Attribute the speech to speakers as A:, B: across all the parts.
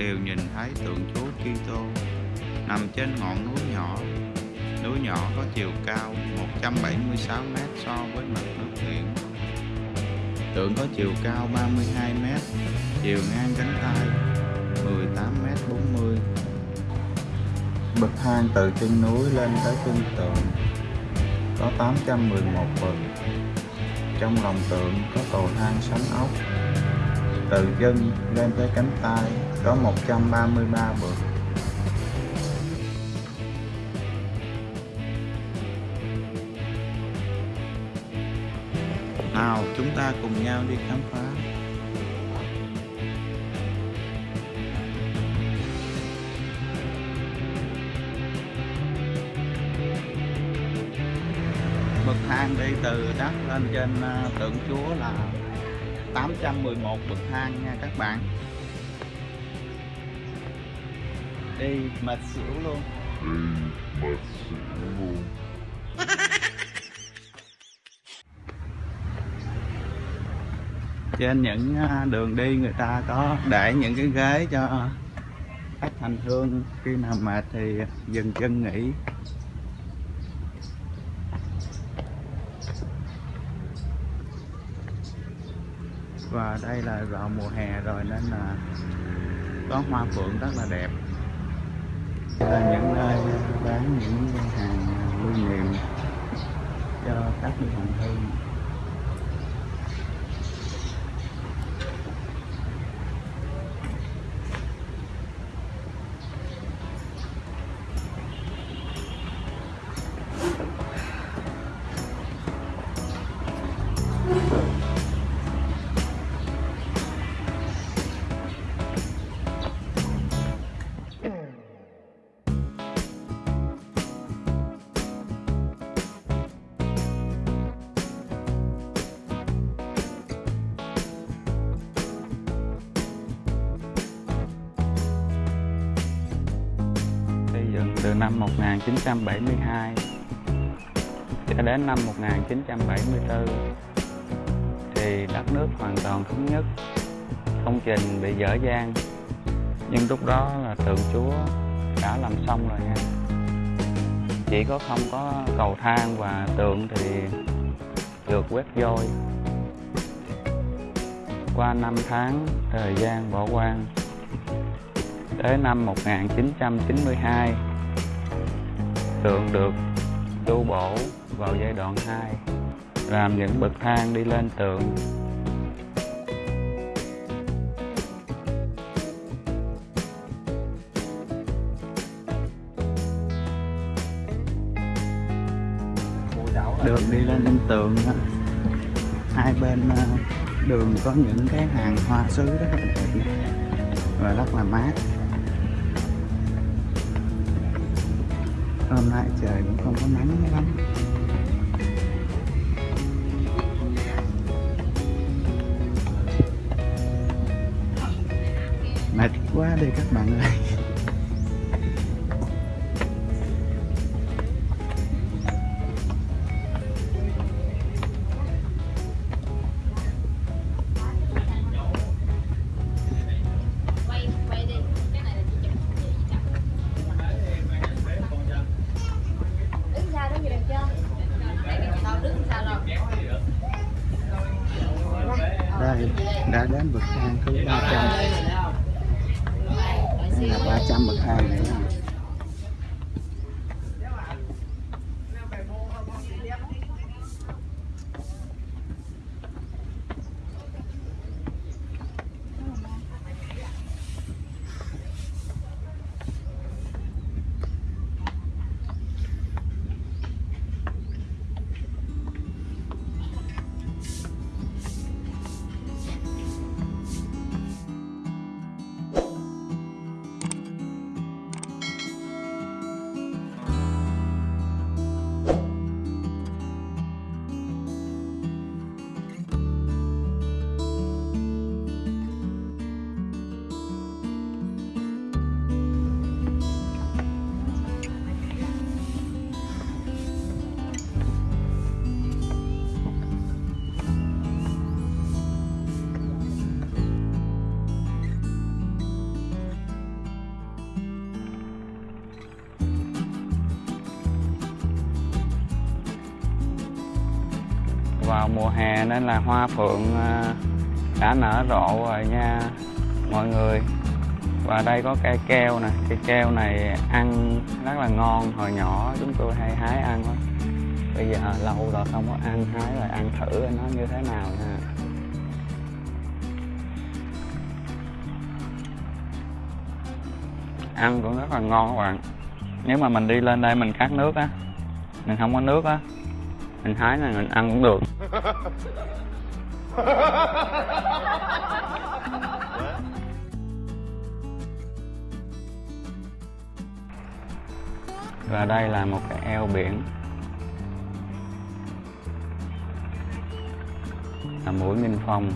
A: đều nhìn thấy tượng Chúa Kitô nằm trên ngọn núi nhỏ. Núi nhỏ có chiều cao 176 m so với mặt nước biển. Tượng có chiều cao 32 m, chiều ngang cánh tay 18 m 40. Bậc thang từ chân núi lên tới chân tượng có 811 bậc. Trong lòng tượng có cầu thang sánh ốc. Từ chân lên tới cánh tay có 133 bậc. Nào, chúng ta cùng nhau đi khám phá. Bậc thang đi từ đất lên trên ờ, tượng Chúa là 811 bậc thang nha các bạn. Đi mệt xỉu luôn.
B: Đi mà xỉu luôn.
A: Trên những à, đường đi người ta có để những cái ghế cho khách hành hương khi nào mệt thì dừng chân nghỉ. Và đây là vào mùa hè rồi nên là có hoa phượng rất là đẹp những nơi bán những hàng lưu niệm cho các vị hành hương từ năm 1972 cho đến năm 1974 thì đất nước hoàn toàn thống nhất, công trình bị dở dang. Nhưng lúc đó là tượng chúa đã làm xong rồi nha. Chỉ có không có cầu thang và tượng thì được quét vôi. Qua năm tháng thời gian bỏ quan tới năm 1992 tượng được tu bổ vào giai đoạn 2 làm những bậc thang đi lên tượng đường đi lên lên tượng đó. hai bên ờ, đường có những cái hàng hoa sứ rất là đẹp và rất là mát hôm nay trời cũng không có nắng lắm. Mệt quá đi các bạn ơi.
C: Là
A: 300 bậc thang
D: đấy. Mùa hè nên là hoa phượng à, đã nở rộ rồi nha, mọi người. Và đây có cây keo nè, cây keo này ăn rất là ngon. Hồi nhỏ chúng tôi hay hái ăn quá bây giờ lâu rồi không có ăn, hái rồi ăn thử nó như thế nào nha. Ăn cũng rất là ngon các bạn. Nếu mà mình đi lên đây mình khát nước á, mình không có nước á mình hái là mình ăn cũng được. Và đây là một cái eo biển. Là mũi Minh Phong.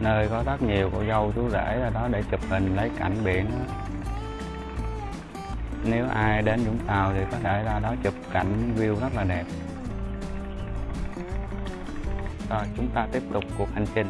D: Nơi có rất nhiều cô dâu chú rể ra đó để chụp hình lấy cảnh biển đó. nếu ai đến Vũng Tàu thì có thể ra đó chụp cảnh view rất là đẹp rồi chúng ta tiếp tục cuộc hành trình.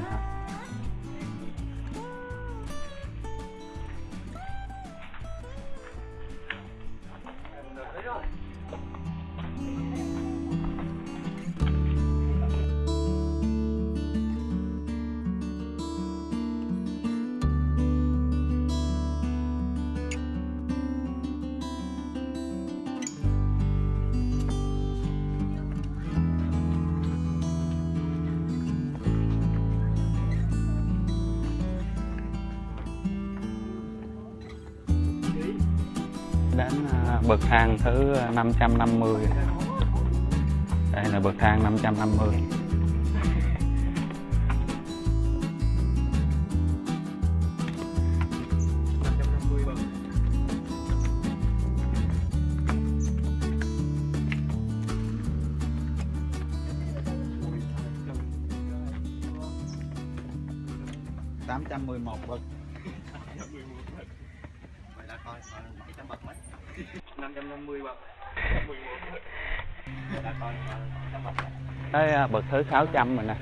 D: Đến à, bậc thang thứ à, 550 đây là bậc thang 550
A: tám trăm mười một bậc.
D: Tới thứ 600 rồi nè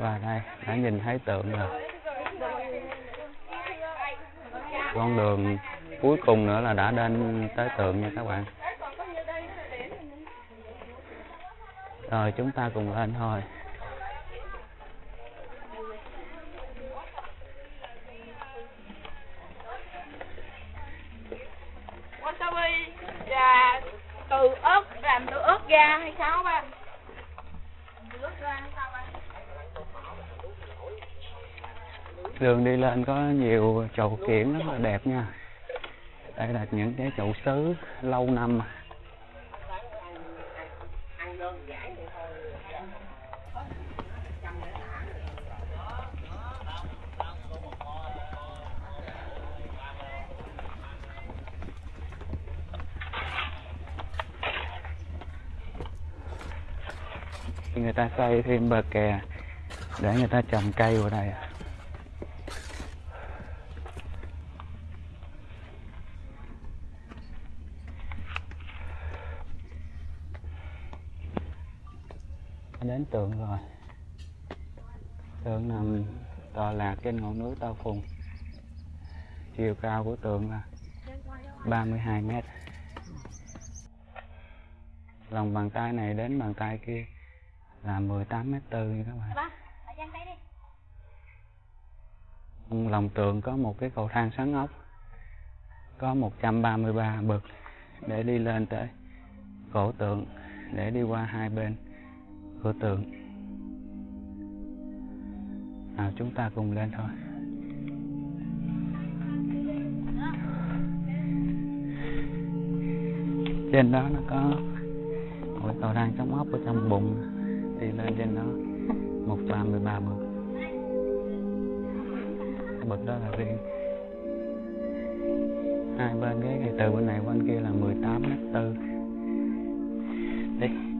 D: và đây đã nhìn thấy tượng rồi con đường cuối cùng nữa là đã đến tới tượng nha các bạn. Rồi chúng ta cùng lên thôi
E: wasabi và từ ớt làm từ ớt ra hay sao ba từ ớt ra hay sao ba
D: đường đi lên có nhiều chậu kiển rất là đẹp nha. Đây là những cái chậu sứ lâu năm. Người ta xây thêm bờ kè để người ta trồng cây vào đây đến tượng rồi tượng nằm tọa lạc trên ngọn núi Tao Phùng. Chiều cao của tượng là 32 mét. Lòng bàn tay này đến bàn tay kia là 18 mét tư nha các bạn. Trong lòng tượng có một cái cầu thang xoắn ốc có 133 bậc để đi lên tới cổ tượng để đi qua hai bên của tượng nào, chúng ta cùng lên thôi. Trên đó nó có một cái cầu thang chống ốc ở trong bụng. Đi lên trên đó, một trăm mười ba bậc. Bậc đó là riêng. Hai bên cái cái từ bên này qua bên kia là 18 mét tư. Đi.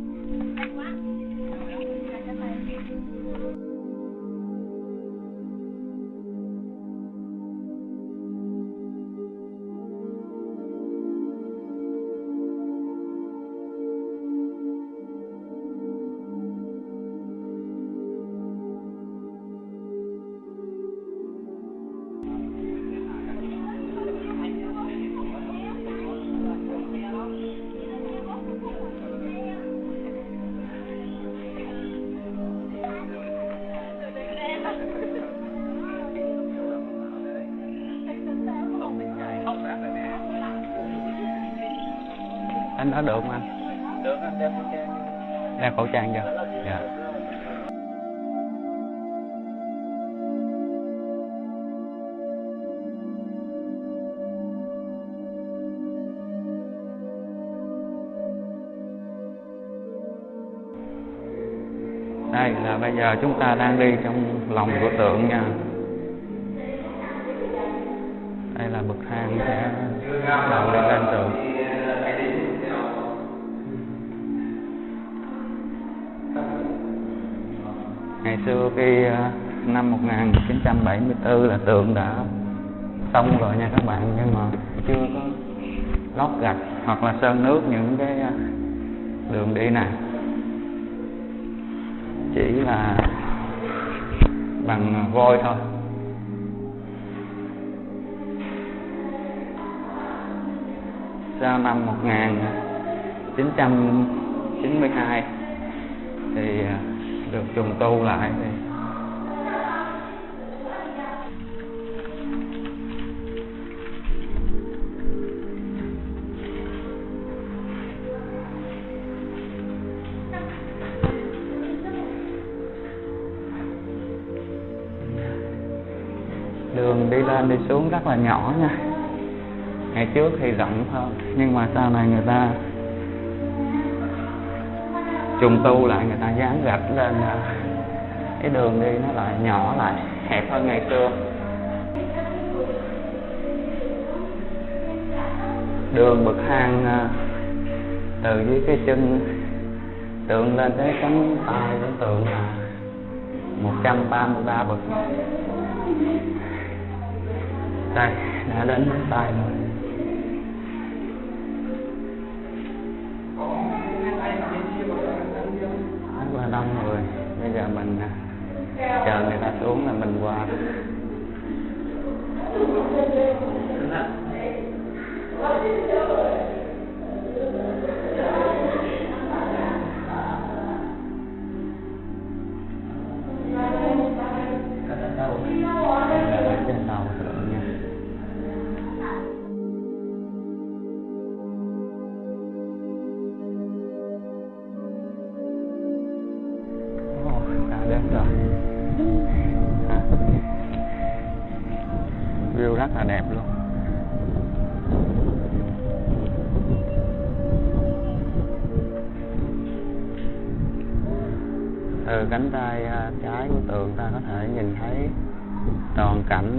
D: Nói được mà anh?
F: Được anh đeo khẩu trang.
D: đeo khẩu trang chưa dạ. Đây là bây giờ chúng ta đang đi trong lòng của tượng nha. Đây là bậc thang sẽ đầu đi lên tượng ngày xưa khi à, năm 1974 là tượng đã xong rồi nha các bạn, nhưng mà chưa có lót gạch hoặc là sơn nước những cái à, đường đi này chỉ là bằng vôi thôi. Sau năm 1992 thì à, được trùng tu lại thì đường đi lên đi xuống rất là nhỏ nha. Ngày trước thì rộng hơn, nhưng mà sau này người ta trùng tu lại, người ta dán gạch lên à, cái đường đi nó lại nhỏ lại, hẹp hơn ngày xưa. Đường bậc thang à, từ dưới cái chân tượng lên tới cánh tay của tượng là 133 bậc. Đây, đã đến cánh tay rồi. Rất đông người bây giờ mình à, chờ người ta xuống là mình qua. Đây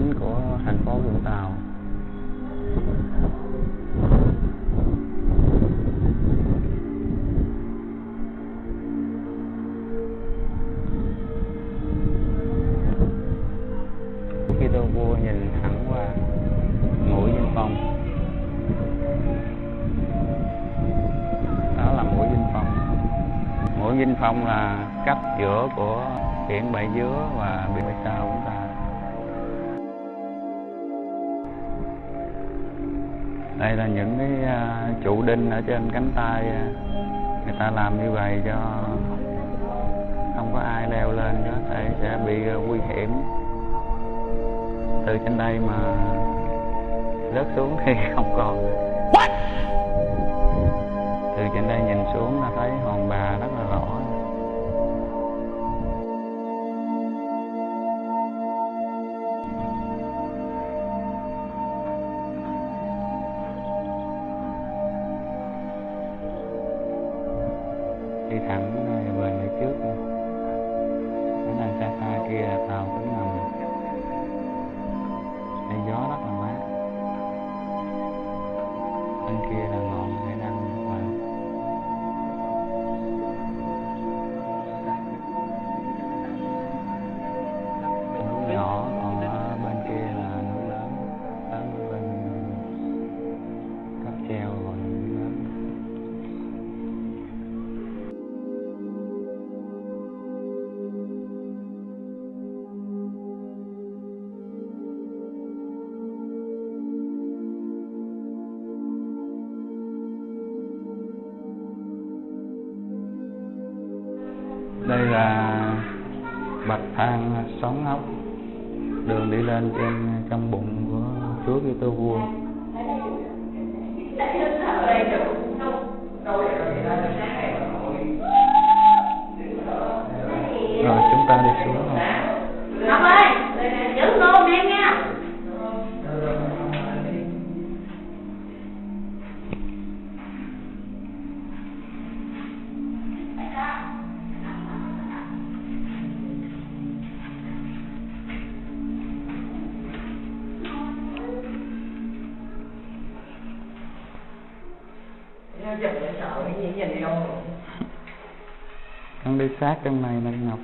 D: chính của thành phố Vũng Tàu. Khi tôi vua nhìn thẳng qua mũi Vinh Phong. Đó là mũi Vinh Phong. Mũi Vinh Phong là cách giữa của biển Bãi Dứa và biển Bãi Sao của chúng ta. Đây là những cái à, trụ đinh ở trên cánh tay à, người ta làm như vậy cho không có ai leo lên có thể sẽ bị à, nguy hiểm. Từ trên đây mà rớt xuống thì không còn từ trên đây nhìn xuống là thấy đây là bậc thang sóng ốc đường đi lên trên trong bụng của chúa Kitô vua. Con đi sát trong này nè ngọc.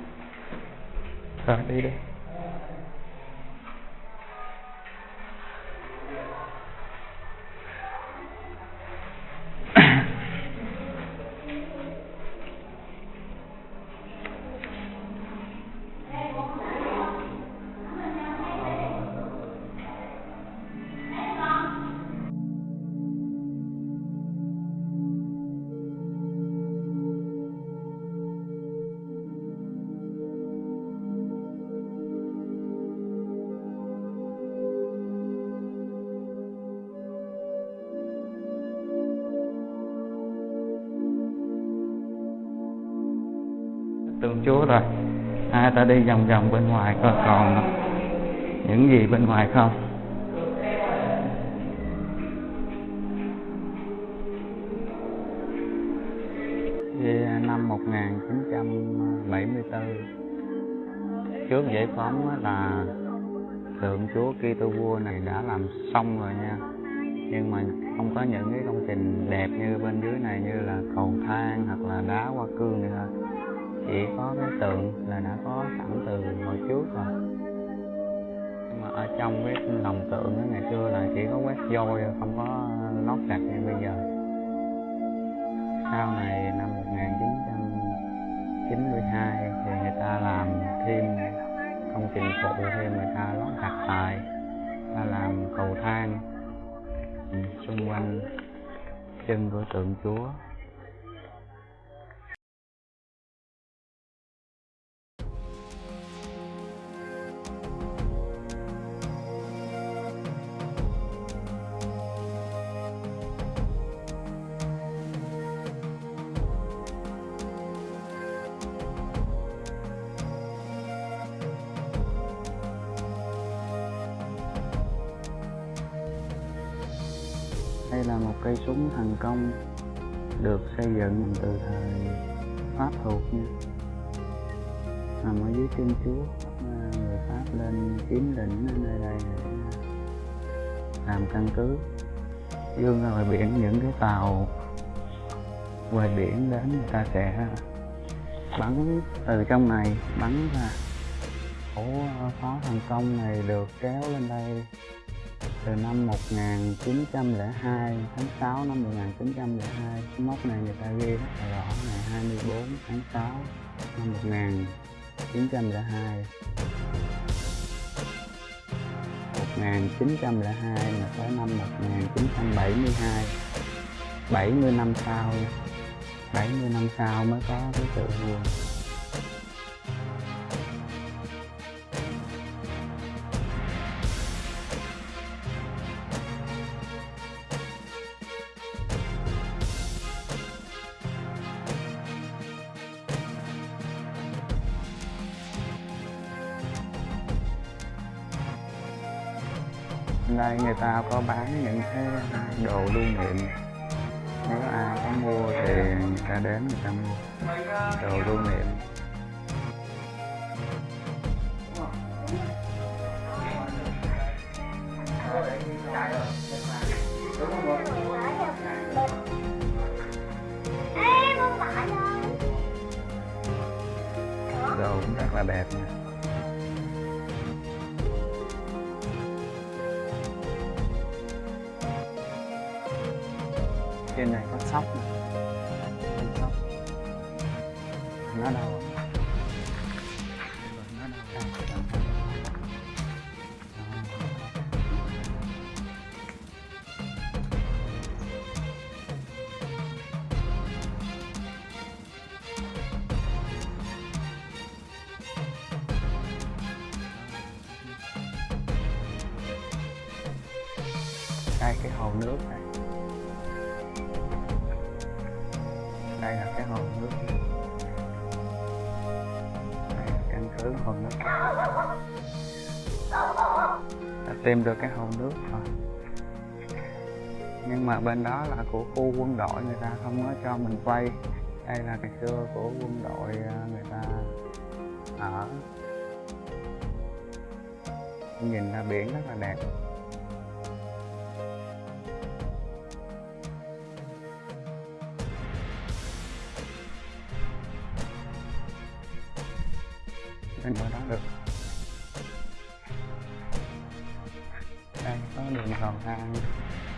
D: Rồi đi đi. Rồi. Ai ta đi vòng vòng bên ngoài coi còn những gì bên ngoài không? Năm 1974 trước giải phóng là tượng Chúa Kitô vua này đã làm xong rồi nha. Nhưng mà không có những cái công trình đẹp như bên dưới này như là cầu thang hoặc là đá hoa cương này thôi chỉ có cái tượng là đã có sẵn từ hồi trước rồi. Nhưng mà ở trong cái lòng tượng đó, ngày xưa là chỉ có quét vôi không có lót gạch như bây giờ. Sau này năm 1992 thì người ta làm thêm công trình phụ thêm, người ta lót gạch lại ta làm cầu thang xung quanh chân của tượng chúa. Cây súng thành công được xây dựng từ thời pháp thuộc nha. Nằm ở dưới chân chúa người pháp lên chiếm lĩnh ở nơi đây để làm căn cứ. Dương ra ngoài biển, những cái tàu ngoài biển đến người ta sẽ bắn, từ trong này bắn ra. Ổ pháo thành công này được kéo lên đây từ năm 1902 tháng 6 năm 1902 mốc này người ta ghi rất là rõ ngày 24 tháng 6 năm 1902 1902 mà tới năm 1972 70 năm sau 70 năm sau mới có cái tự vua đây người ta có bán những cái à, đồ lưu niệm. Nếu ai có mua thì người ta đến người ta mua đồ lưu niệm. Sóc nè sóc nó đâu nó đâu đây cái hồ nước này.
A: Đây là cái hồ nước. Đây, căn cứ hồ nước. Đã tìm được cái hồ nước rồi. Nhưng mà bên đó là của khu quân đội người ta không có cho mình quay. Đây là ngày xưa của quân đội à, người ta ở. Nhìn ra biển rất là đẹp. Bên ngoài đó. Được đây có đường cầu thang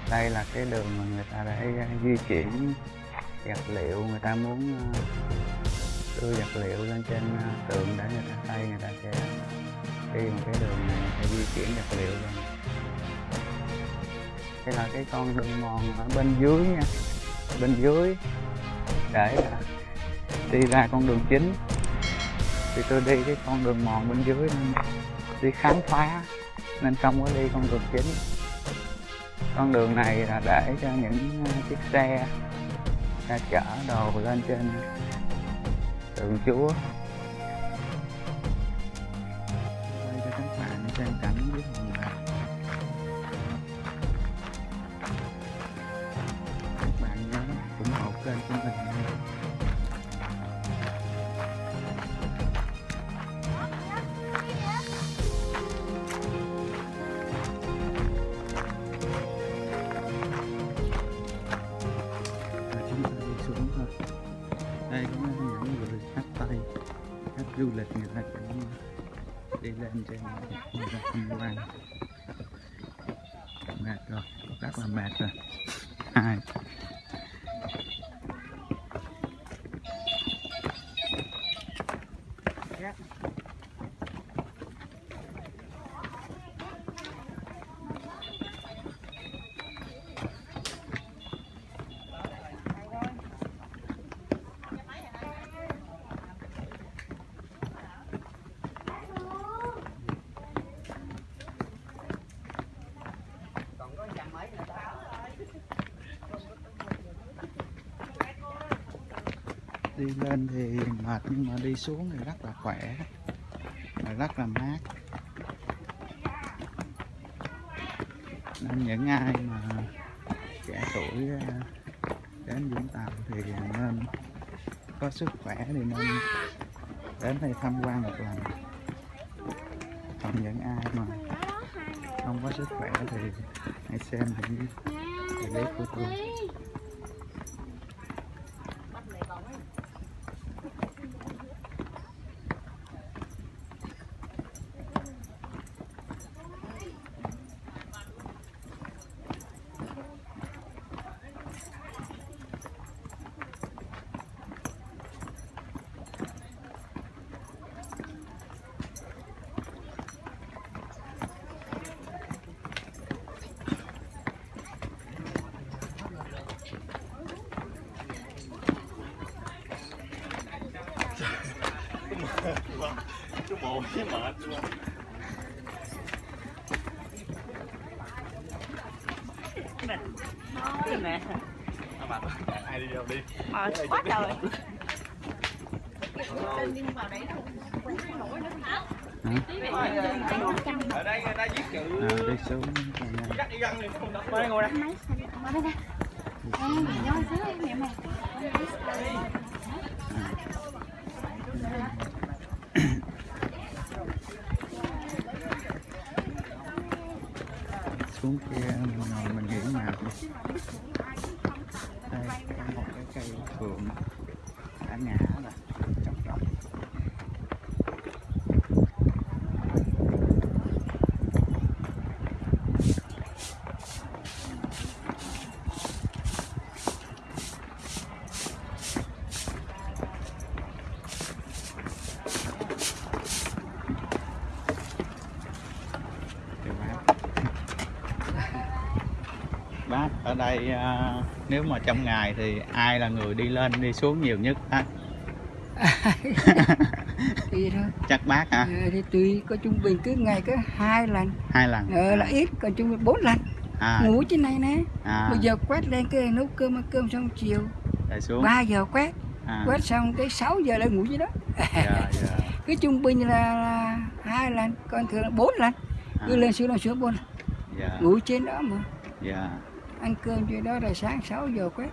A: đây là cái đường mà người ta để di chuyển vật liệu người ta muốn uh, đưa vật liệu lên trên uh, tường để người ta xây người ta sẽ đi một cái đường này để di chuyển vật liệu lên. Đây là cái con đường mòn ở bên dưới nha. Bên dưới. Để đi ra con đường chính thì tôi đi cái con đường mòn bên dưới nên đi khám phá, nên không có đi con đường chính. Con đường này là để cho những ờ, chiếc xe ra chở đồ lên trên tượng chúa. Đây cho các bạn xem cảnh du lịch người ta cũng đi lên trên người ta tham quan mệt rồi rất là mệt rồi. Hai đi lên thì mệt nhưng mà đi xuống thì rất là khỏe và rất là mát. Nên những ai mà trẻ tuổi ờ, đến Vũng Tàu thì nên có sức khỏe thì nên đến đây tham quan một lần. Còn những ai mà không có sức khỏe thì hãy xem những clip của tôi.
G: Tối cái mệt luôn
B: nè
G: Mệt Ai đi đâu đi
B: mệt quá trời
G: Ở đây người ta viết chữ
A: ở đây xuống.
G: Dắt đi găng đi không đọc ngồi đây ngồi đây
A: xuống kia mình ngồi mình nghỉ mệt đi đây có một cái cây phượng đã ngã rồi trồng trồng Kìa bác. bác ở đây à, nếu mà trong ngày thì ai là người đi lên đi xuống nhiều nhất á?
F: Thì thôi,
A: chắc bác hả?
F: Ờ, thì tùy, có trung bình cứ ngày có hai lần,
A: hai lần.
F: Ờ, là ít, còn trung bình bốn lần,
A: à,
F: ngủ trên này nè,
A: à,
F: bây giờ quét lên cái nấu cơm, ăn cơm xong chiều,
A: rồi xuống.
F: 3 giờ quét,
A: à,
F: quét xong tới 6 giờ lên ngủ dưới đó.
A: Dạ dạ.
F: Cứ trung bình là, là hai lần còn thường là bốn lần. Cứ
A: à,
F: lên xuống lên xuống bốn lần.
A: Dạ.
F: Ngủ trên đó mà.
A: Dạ
F: ăn cơm trên đó rồi sáng 6 giờ quét.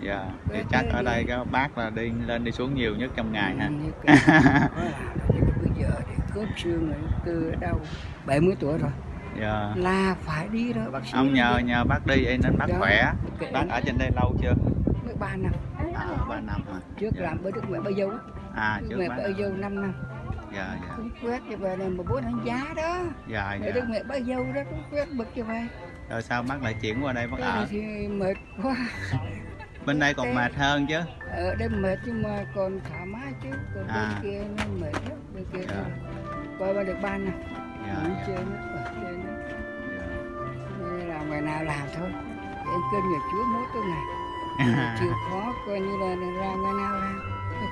A: Dạ thì
F: Quét
A: chắc ở
F: đi.
A: đây các bác là đi lên đi xuống nhiều nhất trong ngày ha.
F: Ừ, bây giờ thì cướp xương rồi ở đâu 70 tuổi rồi.
A: Dạ.
F: Là phải đi rồi bác sĩ
A: ông nhờ nhờ bác đi nên bác
F: Dạ.
A: khỏe.
F: Kệ
A: bác ở trên đây lâu chưa?
F: Mới ba năm.
A: À ba năm hả?
F: Trước
A: Dạ.
F: làm với đức mẹ bây dâu.
A: À trước
F: mẹ bây dâu 5 năm.
A: Dạ dạ.
F: Cũng quét cho về này mà bố thằng giá đó.
A: Dạ dạ.
F: đức mẹ bây dâu đó cũng quét bực cho về
A: rồi sao bác lại chuyển qua đây bác ở
F: thì mệt quá.
A: Bên đây còn mệt hơn chứ?
F: ở đây mệt nhưng mà còn thoải mái chứ. Còn
A: À.
F: bên kia nó mệt lắm. Bên kia thôi. coi ba được ban nè nghỉ
A: dạ,
F: chơi nó ở chơi nó.
A: Dạ.
F: Nên là ngày nào làm thôi. Em kênh nhà chúa mỗi tuần này chịu khó coi như là ra ngày nào làm.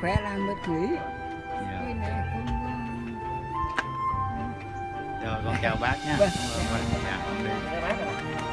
F: Khỏe làm mệt nghỉ
A: dạ.
F: này không
A: rồi con chào bác nha
F: Vâng.
A: Vâng, dạ
H: bán rồi.